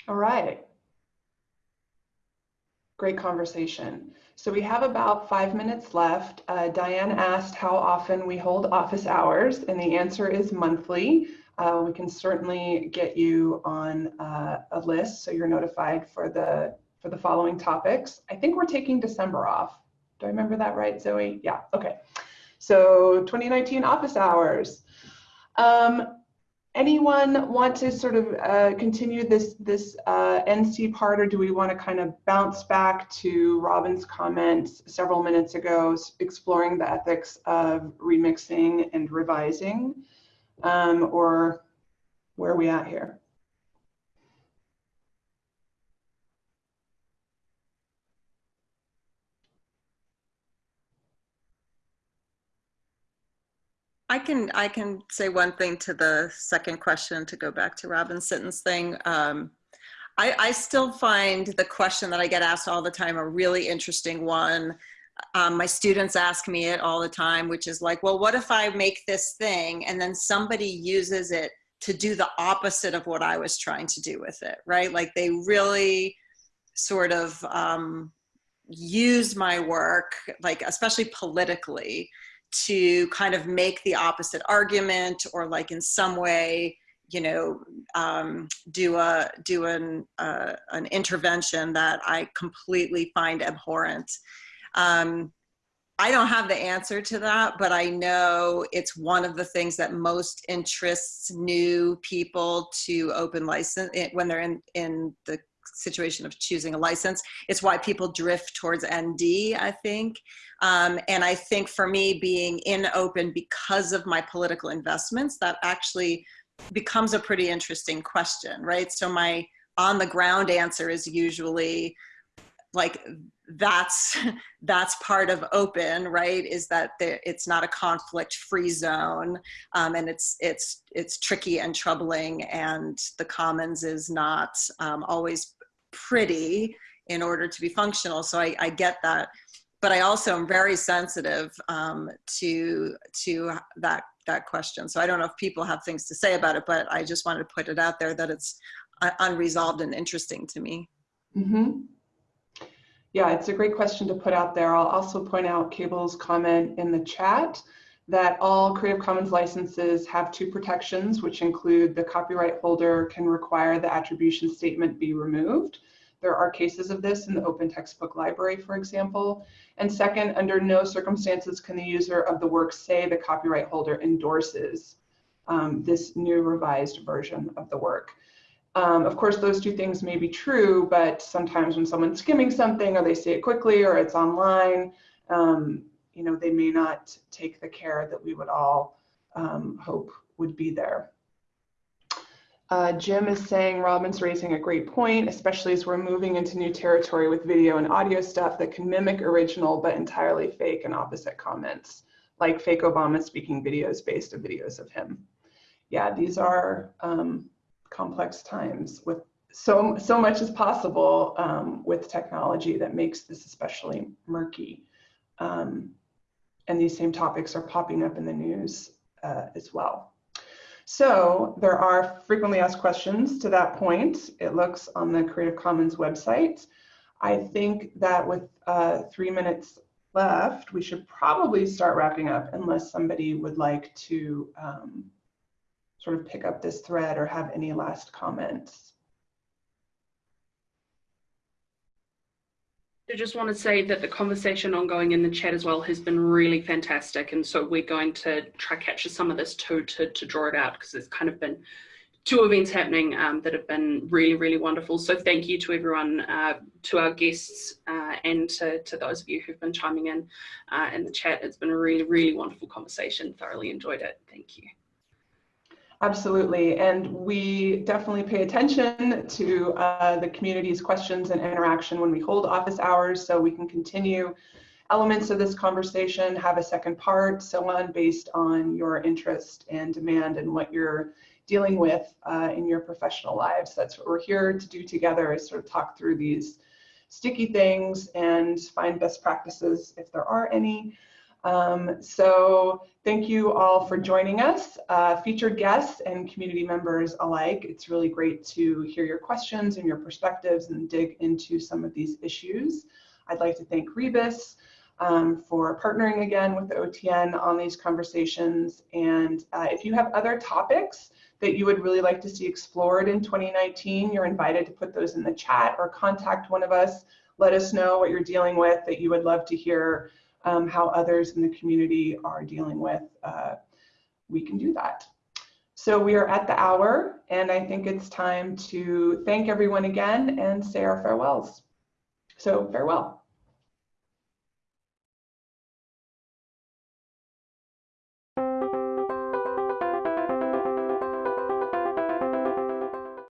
All right. Great conversation. So we have about five minutes left. Uh, Diane asked how often we hold office hours, and the answer is monthly. Uh, we can certainly get you on uh, a list so you're notified for the for the following topics. I think we're taking December off. Do I remember that right, Zoe? Yeah, okay. So 2019 office hours. Um, anyone want to sort of uh, continue this this uh, NC part, or do we want to kind of bounce back to Robin's comments several minutes ago, exploring the ethics of remixing and revising, um, or where are we at here? I can I can say one thing to the second question to go back to Robin Sitton's thing. Um, I, I still find the question that I get asked all the time a really interesting one. Um, my students ask me it all the time, which is like, well, what if I make this thing and then somebody uses it to do the opposite of what I was trying to do with it, right? Like they really sort of um, use my work, like especially politically, to kind of make the opposite argument or like in some way you know um, do a do an uh, an intervention that I completely find abhorrent. Um, I don't have the answer to that, but I know it's one of the things that most interests new people to open license eh, when they're in in the situation of choosing a license. It's why people drift towards ND, I think. Um, and I think for me, being in open because of my political investments, that actually becomes a pretty interesting question, right? So my on the ground answer is usually like that's [LAUGHS] that's part of open right is that there, it's not a conflict free zone um, and it's it's it's tricky and troubling and the commons is not um, always pretty in order to be functional. So I, I get that. But I also am very sensitive um, to to that that question. So I don't know if people have things to say about it, but I just wanted to put it out there that it's uh, unresolved and interesting to me. Mm -hmm. Yeah, it's a great question to put out there. I'll also point out Cable's comment in the chat that all Creative Commons licenses have two protections, which include the copyright holder can require the attribution statement be removed. There are cases of this in the open textbook library, for example. And second, under no circumstances can the user of the work say the copyright holder endorses um, this new revised version of the work. Um, of course, those two things may be true, but sometimes when someone's skimming something or they see it quickly or it's online, um, you know, they may not take the care that we would all um, hope would be there. Uh, Jim is saying Robin's raising a great point, especially as we're moving into new territory with video and audio stuff that can mimic original but entirely fake and opposite comments, like fake Obama speaking videos based on videos of him. Yeah, these are um, complex times with so so much is possible um, with technology that makes this especially murky. Um, and these same topics are popping up in the news uh, as well. So there are frequently asked questions to that point. It looks on the Creative Commons website. I think that with uh, three minutes left, we should probably start wrapping up unless somebody would like to um, sort of pick up this thread or have any last comments. I just want to say that the conversation ongoing in the chat as well has been really fantastic. And so we're going to try capture some of this too to, to draw it out because there's kind of been two events happening um, that have been really, really wonderful. So thank you to everyone, uh, to our guests uh, and to, to those of you who've been chiming in uh, in the chat. It's been a really, really wonderful conversation. Thoroughly enjoyed it. Thank you. Absolutely, and we definitely pay attention to uh, the community's questions and interaction when we hold office hours so we can continue elements of this conversation, have a second part, so on, based on your interest and demand and what you're dealing with uh, in your professional lives. That's what we're here to do together is sort of talk through these sticky things and find best practices if there are any. Um, so thank you all for joining us, uh, featured guests and community members alike. It's really great to hear your questions and your perspectives and dig into some of these issues. I'd like to thank Rebus um, for partnering again with the OTN on these conversations. And uh, if you have other topics that you would really like to see explored in 2019, you're invited to put those in the chat or contact one of us. Let us know what you're dealing with that you would love to hear um, how others in the community are dealing with, uh, we can do that. So we are at the hour, and I think it's time to thank everyone again and say our farewells. So farewell.